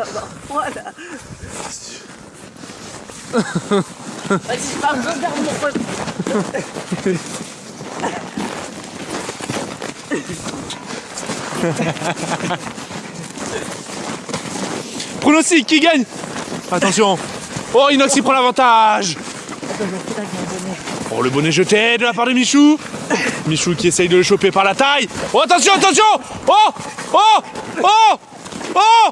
avoir là. Vas-y, je pars, regarde mon pote. Pronostic, qui gagne Attention. Oh, Inox, il prend l'avantage. Oh, le bonnet jeté de la part de Michou. Michou qui essaye de le choper par la taille. Oh, attention, attention Oh Oh Oh Oh